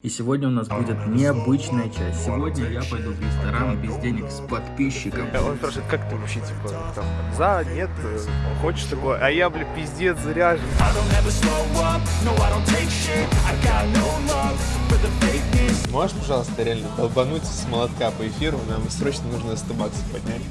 И сегодня у нас будет необычная часть. Сегодня я пойду в ресторан без денег с подписчиком. Он спрашивает, как ты вообще, типа, там, за, нет, э, хочешь такое? А я, бля, пиздец, заряжен. Можешь, пожалуйста, реально долбануть с молотка по эфиру? Нам срочно нужно 100 баксов поднять.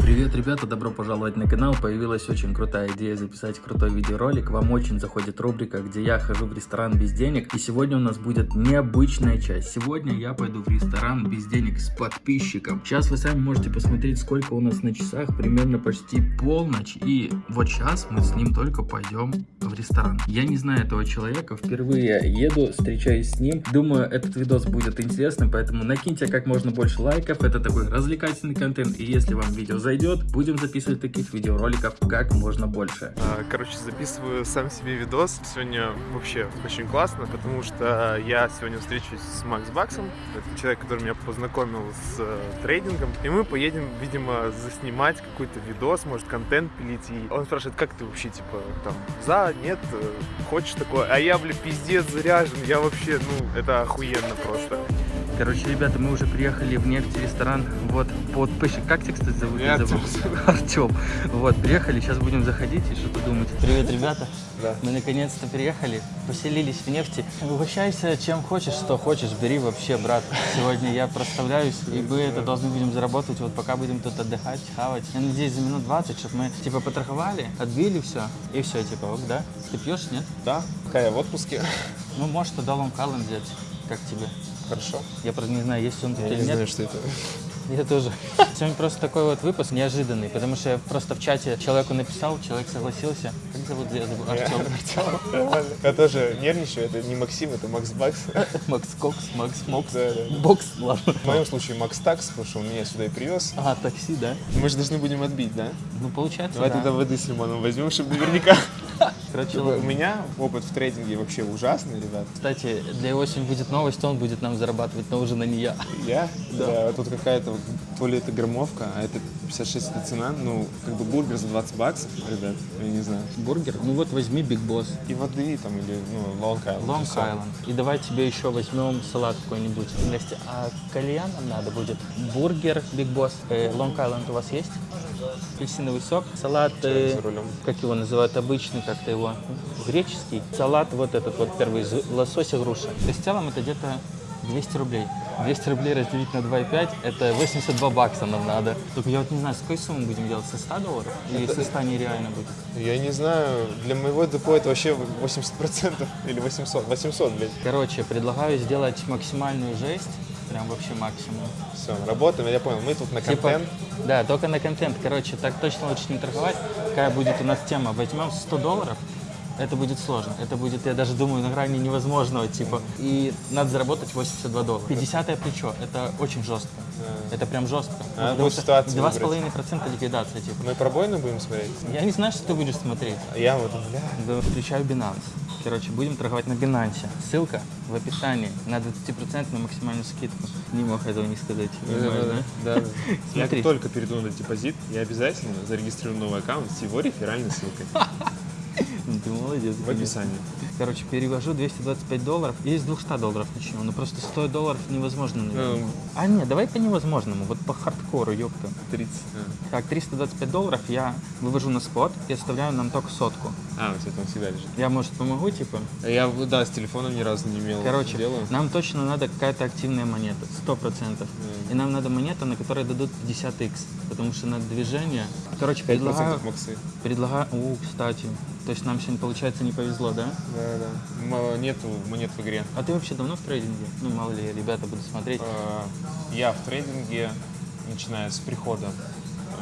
Привет, ребята, добро пожаловать на канал. Появилась очень крутая идея записать крутой видеоролик. Вам очень заходит рубрика, где я хожу в ресторан без денег. И сегодня у нас будет необычная часть. Сегодня я пойду в ресторан без денег с подписчиком. Сейчас вы сами можете посмотреть, сколько у нас на часах. Примерно почти полночь. И вот сейчас мы с ним только пойдем в ресторан. Я не знаю этого человека. Впервые еду, встречаюсь с ним. Думаю, этот видос будет интересным, поэтому накиньте как можно больше лайков. Это такой развлекательный контент. И если вам видео зайдет, будем записывать таких видеороликов как можно больше. А, Короче, записываю сам себе видос. Сегодня вообще очень классно, потому что я сегодня встречусь с Макс Баксом. Это человек, который меня познакомил с э, трейдингом. И мы поедем, видимо, заснимать какой-то видос, может, контент пилить. И он спрашивает, как ты вообще, типа, там, за, нет, э, хочешь такое? А я, бля, пиздец заряжен. Я вообще, ну, это охуенно просто. Короче, ребята, мы уже приехали в нефть ресторан. Вот, подписчик. Как тебя, кстати, зовут? Я забыл. Артем. Вот, приехали, сейчас будем заходить и что-то думать. Привет, ребята. Да. Мы наконец-то приехали, поселились в нефти. Угощайся чем хочешь, что хочешь, бери вообще, брат. Сегодня я проставляюсь, и мы это должны будем заработать, вот пока будем тут отдыхать, хавать. Я надеюсь, за минут 20, чтобы мы, типа, поторговали, отбили все, и все, типа, ок, да? Ты пьешь, нет? Да, пока я в отпуске. Ну, может, тогда ломкалом взять, как тебе? Хорошо. Я просто не знаю, есть он тут Я или не нет. знаю, что это. Я тоже. Сегодня просто такой вот выпуск неожиданный, потому что я просто в чате человеку написал, человек согласился. Как зовут? Я забыл. Артем. Я тоже нервничаю. Это не Максим, это Макс Бакс. Макс Кокс, Макс Мокс. Бокс, ладно. В моем случае Макс Такс, потому что он меня сюда и привез. А, такси, да? Мы же должны будем отбить, да? Ну, получается, Давай да. тогда воды с лимоном возьмем, чтобы наверняка. Короче, У меня опыт в трейдинге вообще ужасный, ребят. кстати, для его сегодня будет новость, он будет нам зарабатывать, но уже на не я. Я? Да. Тут какая-то, вот, то ли это граммовка, а это 56 это цена. Ну, как бы бургер за 20 баксов, ребят, я не знаю. Бургер? Ну вот возьми Big Boss. И воды там, или, ну, Long Island. Long. Island. И давай тебе еще возьмем салат какой-нибудь. Настя, а кальян нам надо будет? Бургер, Big Boss. Long Island у вас есть? Апельсиновый сок. Салат, э, как его называют, обычный как-то его, греческий. Салат вот этот вот первый, из лосося груша. То есть в целом это где-то 200 рублей. 200 рублей разделить на 2,5 это 82 бакса нам надо. Только я вот не знаю, с какой суммы будем делать? Со 100 долларов? Или со 100 нереально будет? Я не знаю, для моего депо это вообще 80% или 800. 800, блядь. Короче, предлагаю сделать максимальную жесть. Прям вообще максимум. Все, работаем, я понял. Мы тут на Типа, контент. да, только на контент. Короче, так точно лучше не торговать. Какая будет у нас тема? Возьмем 100 долларов, это будет сложно. Это будет, я даже думаю, на грани невозможного, типа. И надо заработать 82 доллара. 50 плечо, это очень жестко. Это прям жестко. А, Потому будет что ситуацию 2,5% ликвидация, типа. Мы пробойно будем смотреть? Я не знаю, что ты будешь смотреть. А Я вот, бля. Да, Включаю Binance. Короче, будем торговать на Binance. Ссылка в описании на 20% на максимальную скидку. Не мог этого не сказать. понимаешь, да? Да, да. Я Смотри. как только перейду на депозит, я обязательно зарегистрирую новый аккаунт с его реферальной ссылкой Ну, Ты молодец. в описании. Короче, перевожу 225 долларов. И с 200 долларов начнем. Ну просто 100 долларов невозможно, наверное. Ну, А нет, давай по невозможному. Вот по хардкору, ёпта. 30. Так, 325 долларов я вывожу на спот и оставляю нам только сотку. А, у тебя там всегда лежит. Я, может, помогу, типа? Я, да, с телефоном ни разу не имел Короче, дела. нам точно надо какая-то активная монета, 100%. И нам надо монета, на которой дадут 50x, потому что на движение... Короче, 5% предлагаю... максы. Предлагаю... О, кстати. То есть нам сегодня, получается, не повезло, да? Да, да. М- Нету монет в игре. А ты вообще давно в трейдинге? Ну, мало ли, ребята будут смотреть. Э, Я в трейдинге, начиная с прихода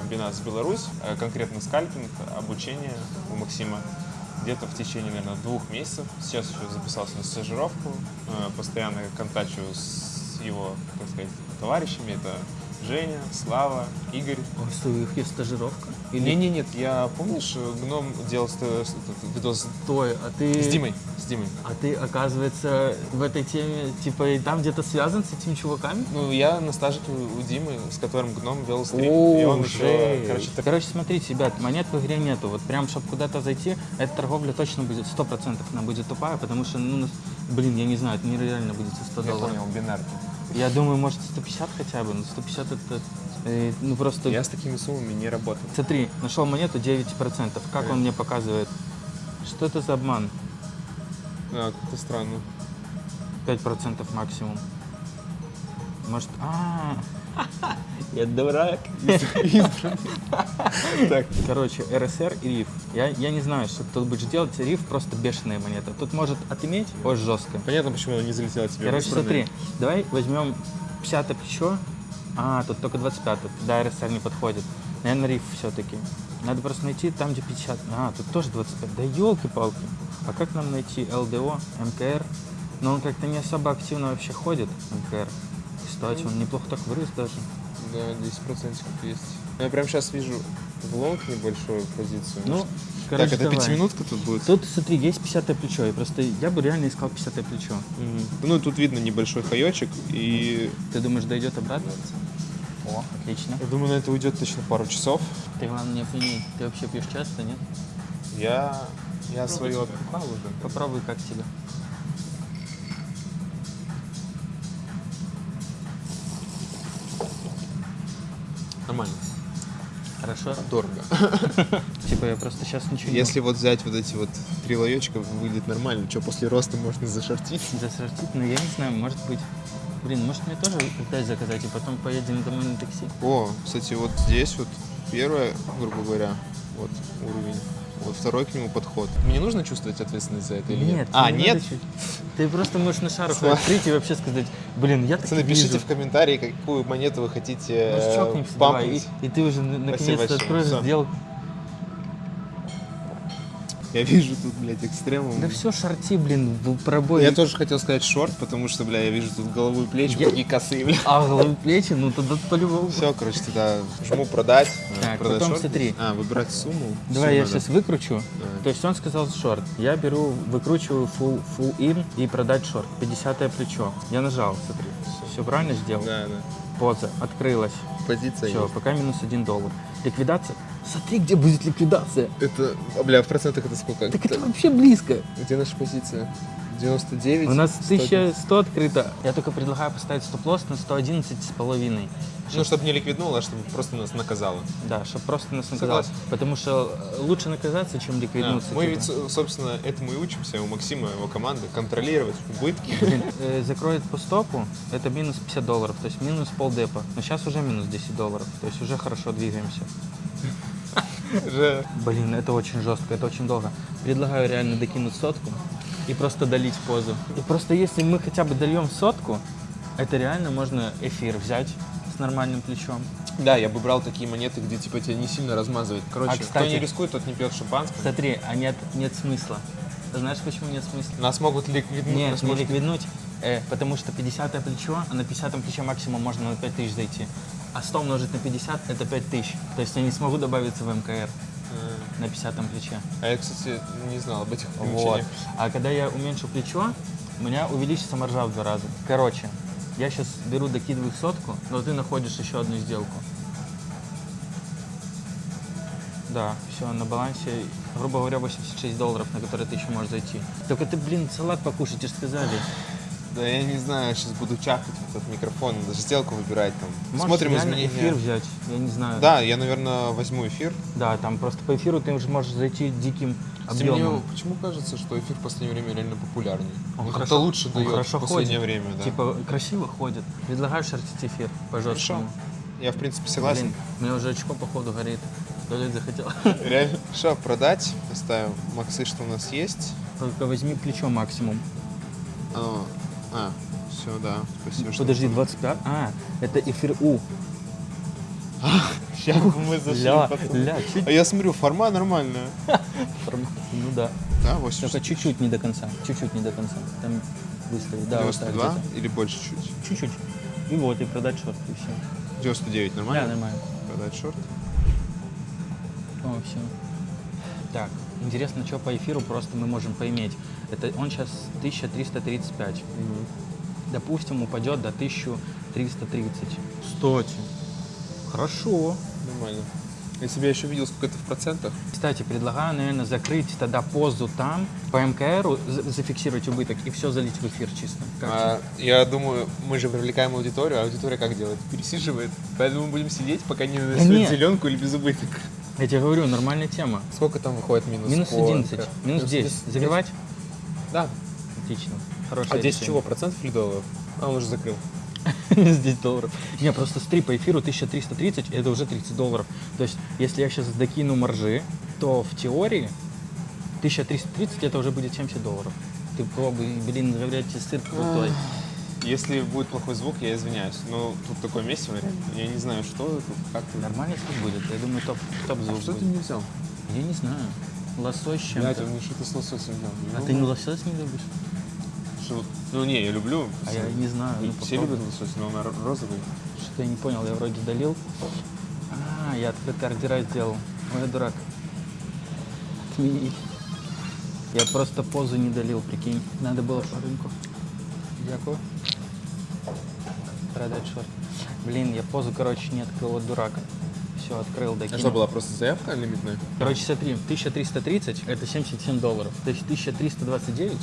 в Binance Беларусь, э, конкретно скальпинг, обучение у Максима, где-то в течение, наверное, двух месяцев. Сейчас еще записался на стажировку, э, постоянно контачу с его, так сказать, товарищами. Это Женя, Слава, Игорь. Ой, что, у них есть стажировка? Или... Не, не, нет, я помнишь, гном делал видос Стой, а ты... с Димой, с Димой. А ты, оказывается, в этой теме, типа, и там где-то связан с этими чуваками? Ну, я на стажике у у Димы, с которым гном вел стрим. О, и он жесть. короче, так Короче, смотрите, ребят, монет в игре нету. Вот прям, чтобы куда-то зайти, эта торговля точно будет, сто процентов она будет тупая, потому что, ну, блин, я не знаю, это нереально будет за 100 я долларов. понял, бинарки. Я думаю, может, 150 хотя бы, но 150 это, э, ну, просто... Я с такими суммами не работал. Смотри, нашел монету 9%. Как он мне показывает? Что это за обман? А, как-то странно. 5% максимум. Может... А, я дурак. Так, Короче, РСР и риф. Я, я не знаю, что тут будешь делать. Риф просто бешеная монета. Тут может отыметь очень жестко. понятно, почему она не залетела тебе. Короче, смотри, давай возьмем 50 плечо. А, тут только 25 Да, РСР не подходит. Наверное, риф все-таки. Надо просто найти там, где 50. А, тут тоже 25. Да елки-палки. А как нам найти ЛДО, МКР? Но он как-то не особо активно вообще ходит, МКР. Кстати, он неплохо так вырос даже. Да, 10% есть. Я прям сейчас вижу в лонг небольшую позицию. Ну, так, короче, это давай. пятиминутка тут будет? Тут, смотри, есть 50 плечо. И просто я бы реально искал 50 плечо. Мгм. Ну, тут видно небольшой хаечек, и Ты думаешь, дойдет обратно? О, отлично. я думаю, на это уйдет точно пару часов. Ты, главное, не опьяни. Ты вообще пьешь часто, нет? Я, я свое отпухал уже. Попробуй, как тебе. Нормально. Хорошо? Дорого. Типа я просто сейчас ничего Если вот взять вот эти вот три лаечка, выглядит нормально. Что, после роста можно зашортить? не засортить, но я не знаю, может быть. Блин, может мне тоже опять заказать, и потом поедем домой на такси? О, кстати, вот здесь вот первое, грубо говоря, вот уровень. Вот второй к нему подход. Мне нужно чувствовать ответственность за это или нет? А, тебе нет? Ты просто можешь на шару Сма- открыть и вообще сказать, блин, я так Пацаны, пишите в комментарии, какую монету вы хотите Может, э, чокнемся, давай, и, и ты уже на- наконец-то откроешь всё. Я вижу тут, блядь, экстремум. Да все, шарти, блин, пробой. Я тоже хотел сказать шорт, потому что, бля, я вижу тут голову и плечи, Я- какие косые, бля. А, головы плечи, ну тогда по-любому. Все, короче, тогда жму продать. э, Так, продать потом шорт. смотри. А, выбирать сумму. Давай я Сумма, да. сейчас выкручу. Давай. То есть он сказал шорт. Я беру, выкручиваю full, full in и продать шорт. 50 плечо. Я нажал, смотри. Все правильно сделал? Да, да. Поза открылась. Позиция Все, есть. пока минус 1 доллар. Ликвидация. Смотри, где будет ликвидация. Это, а, бля, в процентах это сколько? Так это вообще близко. Где наша позиция? 99? У нас 110. 1100 открыто. Я только предлагаю поставить стоп-лосс на 111 с половиной. Ну, чтобы не ликвиднуло, а чтобы просто нас наказало. Да, чтобы просто нас наказало. Согласен. Потому что э, лучше наказаться, чем ликвиднуться. Мы типа. ведь, со- собственно, этому и учимся у Максима, его команды, контролировать убытки. Блин, э, закроет по стопу, это минус 50 долларов, то есть минус полдепа. Но сейчас уже минус 10 долларов, то есть уже хорошо двигаемся. Блин, это очень жестко, это очень долго. Предлагаю реально докинуть сотку и просто долить позу. И просто если мы хотя бы дольем сотку, это реально можно эфир взять с нормальным плечом. Да, я бы брал такие монеты, где типа тебя не сильно размазывает. Короче, А, кто кстати- не рискует, тот не пьет шампанское. Смотри, а нет, нет смысла. Знаешь, почему нет смысла? Нас могут ликвиднуть. Нет, нас не может- ликвиднуть, э, потому что 50 плечо, а на 50 плече максимум можно на 5000 зайти. А 100 умножить на 50 это 5000. То есть я не смогу добавиться в МКР на 50 плече. А я, кстати, не знал об этих Вот. А когда я уменьшу плечо, у меня увеличится маржа в два раза. Короче, я сейчас беру, докидываю сотку, но ты находишь еще одну сделку. Да, все, на балансе, грубо говоря, 86 долларов, на которые ты еще можешь зайти. Только ты, блин, салат покушать, тебе ж сказали. Да я не знаю, сейчас буду чахать в этот микрофон, даже сделку выбирать там. Можешь Смотрим изменения. эфир взять, я не знаю. Да, я, наверное, возьму эфир. Да, там просто по эфиру ты уже можешь зайти диким Кстати, мне объемом. почему кажется, что эфир в последнее время реально популярнее? Он хорошо- как-то лучше он дает хорошо в последнее ходит. время, да. Типа красиво ходит. Предлагаю шортить эфир, пожалуйста. Хорошо. Я, в принципе, согласен. Блин, мне уже очко походу горит. Долет захотел. Реально. Что, продать? Оставим максы, что у нас есть. Только возьми плечо максимум. А, а, все, да. Спасибо, Подожди, 25? А, это эфир У. Сейчас мы зашли, Ля, ля, чуть А я смотрю, форма нормальная. формат. Ну да. Да, 80. Только чуть-чуть не до конца. Чуть-чуть не до конца. Там выставить. Да, вот так 92 или больше чуть? Чуть-чуть. И вот, и продать шорт, и все. 99 Да, нормально? нормально. Продать шорт. О, все. Так, интересно, что по эфиру просто мы можем поиметь. Это он сейчас 1335. Допустим, упадет до 1330. Кстати, хорошо. Нормально. Я тебя еще видел, сколько это в процентах. Кстати, предлагаю, наверное, закрыть тогда позу там, по МКРу за- зафиксировать убыток и все залить в эфир чисто. Как тебе? А, я думаю, мы же привлекаем аудиторию, а аудитория как делает? Пересиживает. Поэтому мы будем сидеть, пока не нет. нарисуют зеленку или без убыток. Я тебе говорю, нормальная тема. Сколько там выходит минус? Минус Сколько? 11, минус 10. Загревать? Да. Отлично. Хорошая А 10 решение. чего? Процентов или долларов? А, он уже закрыл. Минус 10 долларов. Не, просто стри по эфиру 1330, это уже 30 долларов. То есть, если я сейчас докину маржи, то в теории 1330 это уже будет 70 долларов. Ты пробуй, блин, говорят, сыр крутой. Если будет плохой звук, я извиняюсь. Но тут такое месиво. Я не знаю, что тут, как тут. Нормальный звук будет, я думаю, топ, топ звук Что ты будет. не взял? Я не знаю. Лосось чем-то. ты мне что-то с лососем взял. А Ну, ты не лосось не любишь? что- Ну, не, я люблю. А я не знаю. ну, Все попробуй. любят лосось, но он ро- розовый. Что-то я не понял, я вроде долил. А, я открытый ордера сделал. Ой, я дурак. Отмени. Я просто позу не долил, прикинь. Надо было по рынку. Дякую. Продать шорт. Блин, я позу, короче, не открыл, вот дурак. Все, открыл, А докинул. что, была просто заявка лимитная? Короче, смотри, 1330 это 77 долларов. То есть 1329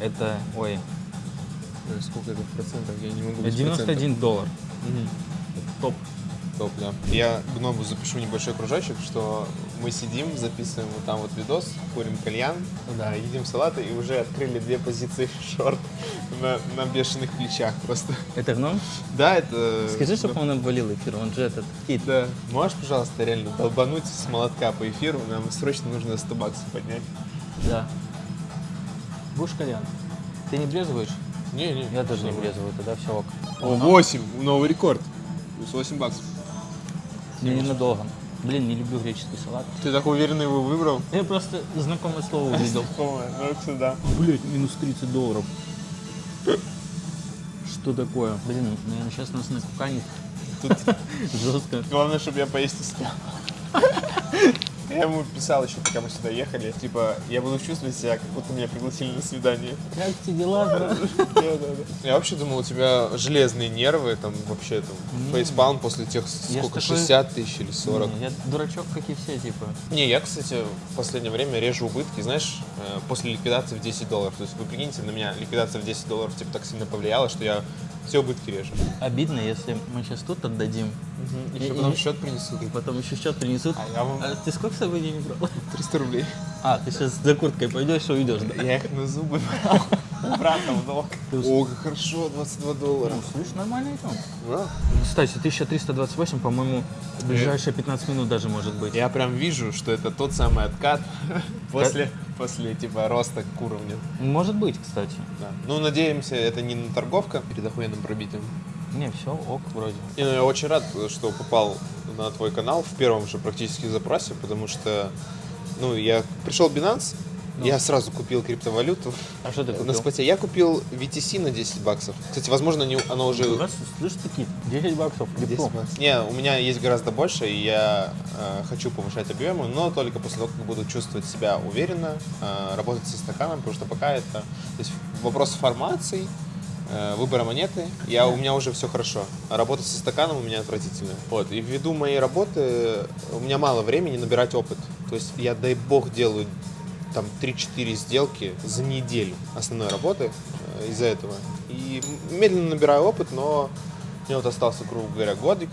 это, ой, Ой, Сколько это в процентах? Я не могу это без 91 доллар. Мгм. Топ. Топ, да. Я гному запишу небольшой кружочек, что мы сидим, записываем вот там вот видос, курим кальян, да, едим салаты и уже открыли две позиции шорт на, на бешеных плечах просто. Это гном? Да, это... Скажи, чтобы он обвалил эфир, он же этот кит. Да. Можешь, пожалуйста, реально долбануть с молотка по эфиру? Нам срочно нужно 100 баксов поднять. Да. Будешь кальян? Ты не брезгуешь? Не-не. Я тоже не брезгую, тогда все ок. О, 8, новый рекорд. Плюс 8 баксов. Мне ненадолго. Блин, не люблю греческий салат. Ты так уверенно его выбрал? Я просто знакомое слово увидел. Ой, ну сюда. Блять, минус 30 долларов. Что такое? Блин, наверное, сейчас нас накуканит. Тут Жестко. Главное, чтобы я поесть успел. Я ему писал еще, пока мы сюда ехали. Типа, я буду чувствовать себя, как будто меня пригласили на свидание. Как тебе дела, брат? Я вообще думал, у тебя железные нервы, там вообще там фейспалм после тех сколько, такой- 60 тысяч или 40. Не, Я дурачок, как и все, типа. Не, я, кстати, в последнее время режу убытки, знаешь, э, после ликвидации в 10 долларов. То есть вы прикиньте, на меня ликвидация в 10 долларов типа так сильно повлияла, что я все убытки режу. Обидно, если мы сейчас тут отдадим, Еще И- потом и- счет принесут. и потом еще счет принесут. А я вам А ты сколько с собой денег брал? 300 рублей. А, ты сейчас за курткой пойдешь и уйдешь, да? Я их на зубы брал. Брата в долг. О, как хорошо, 22 доллара. Ну, слышь, нормально идем. Да. Кстати, 1328, по-моему, в ближайшие 15 минут даже может быть. Я прям вижу, что это тот самый откат после, после типа роста к уровню. Может быть, кстати. Да. Ну, надеемся, это не на торговка перед охуенным пробитием. Не, все, ок, вроде. Не, ну, я очень рад, что попал на твой канал в первом же практически запросе, потому что, ну, я пришел Binance, я сразу купил криптовалюту А что ты на купил? споте. Я купил VTC на 10 баксов. Кстати, возможно, не, оно уже... У вас, слышь, такие, 10 баксов, 10 легко. баксов. Не, у меня есть гораздо больше, и я э, хочу повышать объемы, но только после того, как буду чувствовать себя уверенно, э, работать со стаканом, потому что пока это... То есть вопрос формации, выбора монеты, я, у меня уже все хорошо. А работать со стаканом у меня отвратительно. Вот. И ввиду моей работы у меня мало времени набирать опыт. То есть я, дай бог, делаю там 3-4 сделки за неделю основной работы э, из-за этого. И медленно набираю опыт, но мне вот остался, грубо говоря, годик,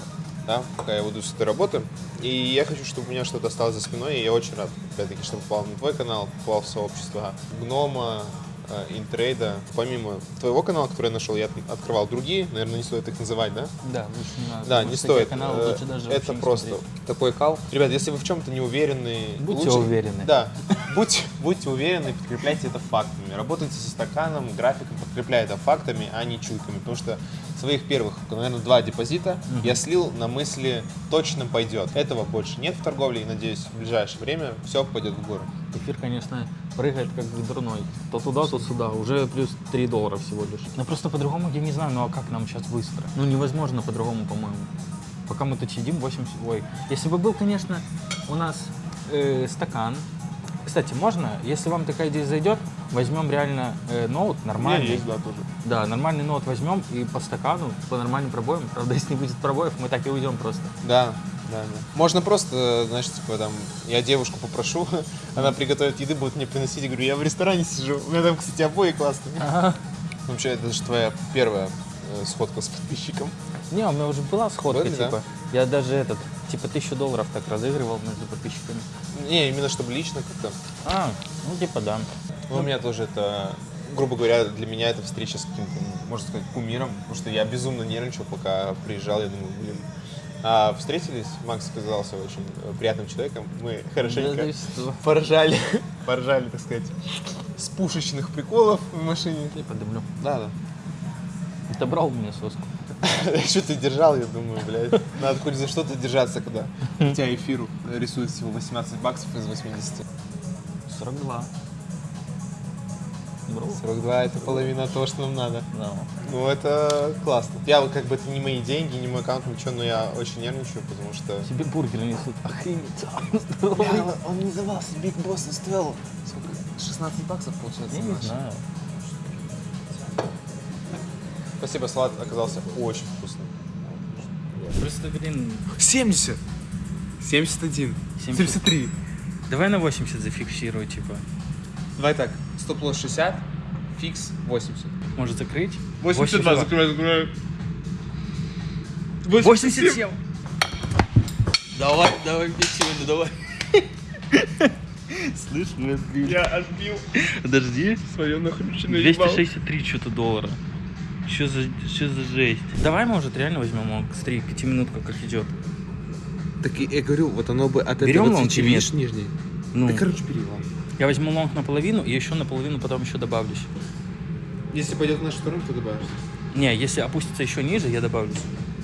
да, пока я буду с этой работы. И я хочу, чтобы у меня что-то осталось за спиной, и я очень рад, опять-таки, что попал на твой канал, попал в сообщество Гнома, э, Интрейда. Помимо твоего канала, который я нашел, я от- открывал другие, наверное, не стоит их называть, да? Да, лучше не надо. Да, не стоит. каналы Э, лучше даже Это просто смотреть. такой кал. Ребят, если вы в чем-то не уверены, Будьте лучше- уверены. Да, будьте, будьте уверены, подкрепляйте это фактами. Работайте со стаканом, графиком, подкрепляя это фактами, а не чуйками. Потому что своих первых, наверное, два депозита я слил на мысли точно пойдет. Этого больше нет в торговле и, надеюсь, в ближайшее время все пойдет в гору. Эфир, конечно, прыгает как дурной. То туда, то сюда. Уже плюс 3 доллара всего лишь. Ну просто по-другому я не знаю, ну а как нам сейчас быстро? Ну невозможно по-другому, по-моему. Пока мы тут сидим, 80... Ой, если бы был, конечно, у нас э, стакан. Кстати, можно, если вам такая идея зайдет, возьмем реально э, ноут нормальный. да, тоже. Да, нормальный ноут возьмем и по стакану, по нормальным пробоям. Правда, если не будет пробоев, мы так и уйдем просто. Да, да, да. Можно просто, знаешь, типа там, я девушку попрошу, она приготовит еды, будет мне приносить, я говорю, я в ресторане сижу. У меня там, кстати, обои классные. Ага. Вообще, это же твоя первая э, сходка с подписчиком. Не, у меня уже была сходка, Были, да? типа. Я даже этот, типа, тысячу долларов так разыгрывал между подписчиками. Не, именно чтобы лично как-то. А, ну типа да. Ну, у меня тоже это, грубо говоря, для меня это встреча с каким-то, можно сказать, кумиром, потому что я безумно нервничал, пока приезжал, я думаю, блин. А встретились, Макс оказался очень э, приятным человеком, мы хорошенько Да что? поржали, поржали, так сказать, с пушечных приколов в машине. Я подымлю. Да, да. Ты брал у меня соску. Что ты держал, я думаю, блядь. Надо хоть за что-то держаться, когда у тебя эфиру рисует всего 18 баксов из 80. 42. Брал? 42 это половина того, что нам надо. Да. Ну, это классно. Я вот как бы это не мои деньги, не мой аккаунт, ничего, но я очень нервничаю, потому что... Тебе бургер несут. Охренеть. он не давался, Биг Босс стоил сколько? 16 баксов, получается, Я не знаю. Спасибо, салат оказался очень вкусным. Просто, блин, 70! 71. 70. 73. давай на 80 зафиксируй, типа. Давай так, стоп-лосс 60, фикс 80. Может закрыть? 82, закрывай, закрывай. 87. Давай, давай мне сегодня, давай. Слышь, мы отбили. Я отбил Подожди. свое нахрюченное 263 что-то доллара. Что за, что за жесть? Давай, может, реально возьмем long streak, пятиминутка как идет. Так и- я говорю, вот оно бы от Берем или нет? видишь, нижний. Ну, Да, короче, бери ладно. Я возьму лонг наполовину и еще наполовину потом еще добавлюсь. Если пойдет в нашу сторону, то добавишь. Не, если опустится еще ниже, я добавлюсь.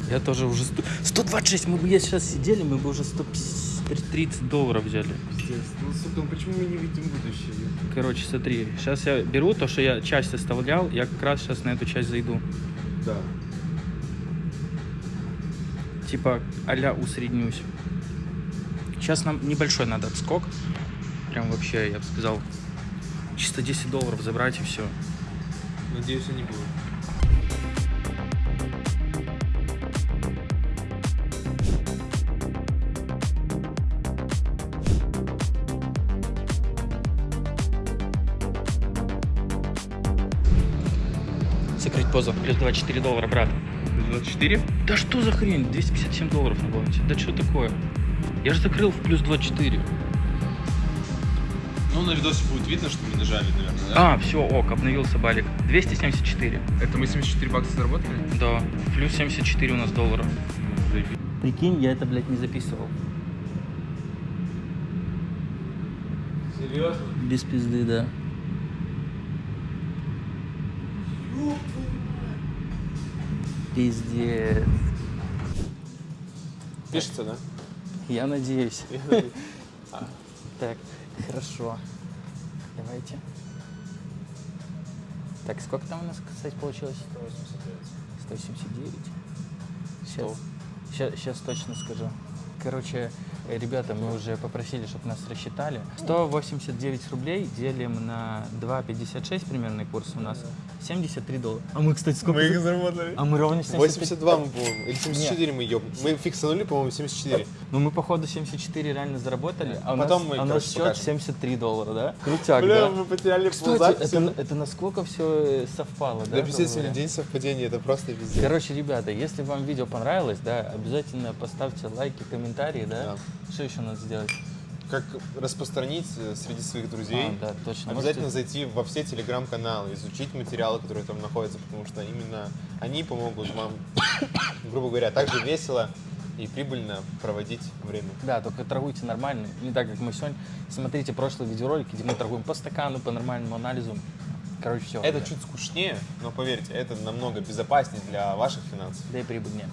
Я тоже уже... сто- 126, мы бы я сейчас сидели, мы бы уже 130 долларов взяли. Пиздец. Ну, сука, почему мы не видим будущее? Короче, смотри, сейчас я беру то, что я часть оставлял, я как раз сейчас на эту часть зайду. Да. Типа а-ля усреднюсь. Сейчас нам небольшой надо отскок. Прям вообще, я бы сказал, чисто 10 долларов забрать и все. Надеюсь, они будут. Закрыть позу. Плюс 24 доллара, брат. 24? Да что за хрень? 257 долларов на балансе. Да что такое? Я же закрыл в плюс 24. Ну, на видосе будет видно, что мы нажали, наверное, да? А, все, ок, обновился балик. 274. Это мы 74 бакса заработали? Да, плюс 74 у нас долларов. Прикинь, я это, блядь, не записывал. Серьезно? Без пизды, да. Пиздец. Пишется, да? Я надеюсь. Так, хорошо. Давайте. Так, сколько там у нас, кстати, получилось? 189. Сейчас, сейчас, сейчас точно скажу. Короче, ребята, мы уже попросили, чтобы нас рассчитали. 189 рублей делим на 2,56 примерный курс у нас. 73 доллара. А мы, кстати, сколько? Мы их за- заработали. А мы ровно 75. 82 мы, по-моему, или 74 мы еб. Мы фиксанули, по-моему, 74. Ну, мы, походу, 74 реально заработали, а у Потом нас, мы, а у нас короче, счет покажем. 73 доллара, да? Крутяк, Бля, да? мы потеряли Кстати, это, это насколько все совпало, да? Да, пиздец, говоря? день совпадений, это просто везде. Короче, ребята, если вам видео понравилось, да, обязательно поставьте лайки, комментарии, да? Что еще надо сделать? Как распространить э, среди своих друзей. А, да, точно. Обязательно зайти во все телеграм-каналы, изучить материалы, которые там находятся, потому что именно они помогут вам, грубо говоря, также весело и прибыльно проводить время. Да, только торгуйте нормально, не так, как мы сегодня. Смотрите прошлые видеоролики, где мы торгуем по стакану, по нормальному анализу. Короче, все. Это чуть скучнее, но поверьте, это намного безопаснее для ваших финансов. Да и прибыльнее.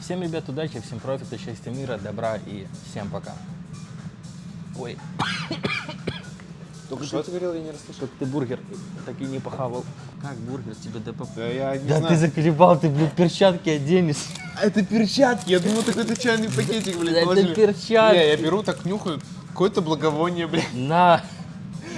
Всем, ребят, удачи, всем профита, счастья, мира, добра и всем пока. Ой. Только что ты говорил, я не расслышал. Как ты бургер так и не похавал. Как бургер тебе ДП? Да я не Да знаю. ты заколебал, ты, блин, перчатки оденешь. А это перчатки, я думал, такой то чайный пакетик, блядь, Это положили. перчатки. Не, я беру, так нюхаю, какое-то благовоние, блядь. На.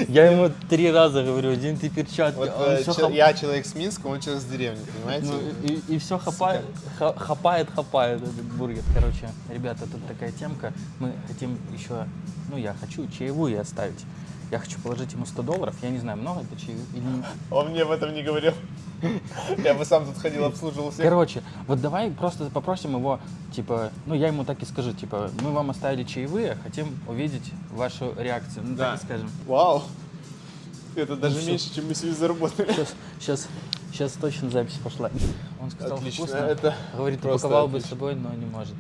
Я ему три раза говорю, один ты перчатки. Вот он э, чел- я человек с Минска, он человек с деревни, понимаете? Ну, и, все хапает, ха- хапает, хапает этот бургер. Короче, ребята, тут такая темка. Мы хотим еще, ну я хочу чаевую оставить. Я хочу положить ему 100 долларов. Я не знаю, много это чаевых или Он мне об этом не говорил. Я бы сам тут ходил, обслуживал всех. Короче, вот давай просто попросим его, типа, ну я ему так и скажу, типа, мы вам оставили чаевые, хотим увидеть вашу реакцию. Ну Да. так и скажем. Вау. Это даже всё. меньше, чем мы себе заработали. Сейчас, сейчас, сейчас точно запись пошла. Он сказал, Отлично, вкусно. это Говорит, упаковал бы с собой, но не может.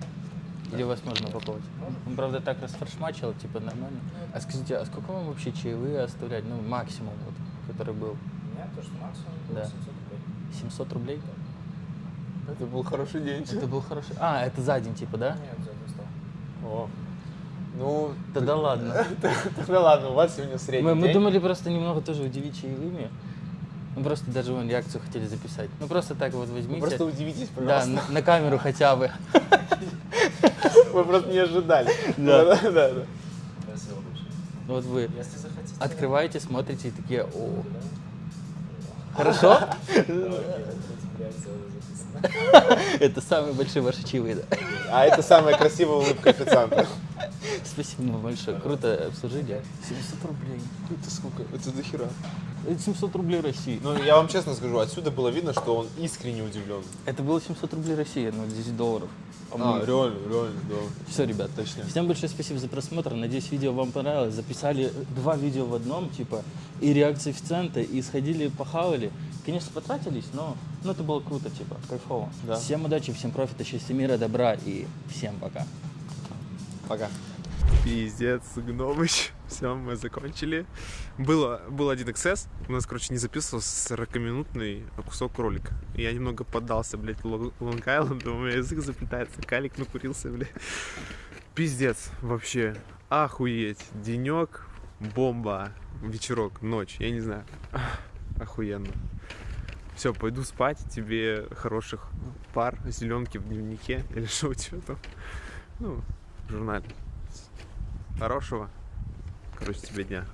Или вас можно упаковать. Он, правда, так расфаршмачил, типа, нормально. А скажите, а сколько вам вообще чаевые оставлять? Ну, максимум, вот, который был. У меня то, что максимум был Да. 700 рублей. 700 рублей? Это был хороший день. Это был хороший... А, это за день, типа, да? Нет, за один стол. О. Ну, Тогда ладно. тогда ладно, у вас сегодня средний Мы, мы думали просто немного тоже удивить чаевыми. Мы просто даже вон реакцию хотели записать. Ну просто так вот Вы возьмите. просто удивитесь, да, пожалуйста. на, на камеру хотя бы. Вы просто не ожидали. Да. да, да. да. Спасибо большое. Вот вы открываете, смотрите и такие, о. Хорошо? Это самые большие ваши чаевые, да. А это самая красивая улыбка официанта. Спасибо вам большое. Круто обслужили. 700 рублей. Это сколько? Это дохера. Это 700 рублей России. Ну, я вам честно скажу, отсюда было видно, что он искренне удивлен. Это было 700 рублей России, ну 10 долларов. А, реально, реально, да. Все, ребят, Точно. Всем большое спасибо за просмотр. Надеюсь, видео вам понравилось. Записали два видео в одном, типа, и реакции официанта, и сходили, похавали. Конечно, потратились, но ну, это было круто, типа, кайфово. Да. Всем удачи, всем профита, счастья, мира, добра и всем пока. Пока. Пиздец, Гномыч. Все, мы закончили. Было, был один XS. У нас, короче, не записывался 40-минутный кусок ролика. Я немного поддался, блядь, Лонг Айленду. У меня язык заплетается. Калик накурился, блядь. Пиздец, вообще. Охуеть. Денек, бомба, вечерок, ночь. Я не знаю. Охуенно. Все, пойду спать. Тебе хороших пар, зеленки в дневнике или что у тебя там. Ну, в журнале. Хорошего, короче, тебе дня.